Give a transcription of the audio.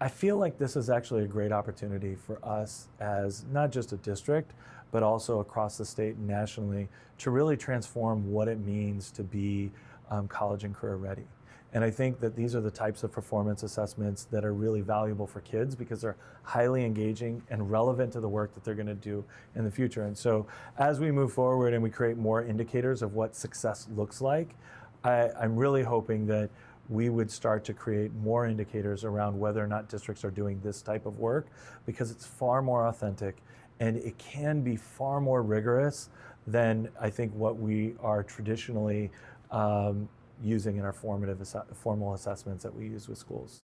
I feel like this is actually a great opportunity for us as not just a district, but also across the state and nationally to really transform what it means to be um, college and career ready. And I think that these are the types of performance assessments that are really valuable for kids because they're highly engaging and relevant to the work that they're going to do in the future. And so as we move forward and we create more indicators of what success looks like, I, I'm really hoping that we would start to create more indicators around whether or not districts are doing this type of work because it's far more authentic and it can be far more rigorous than I think what we are traditionally um, using in our formative formal assessments that we use with schools.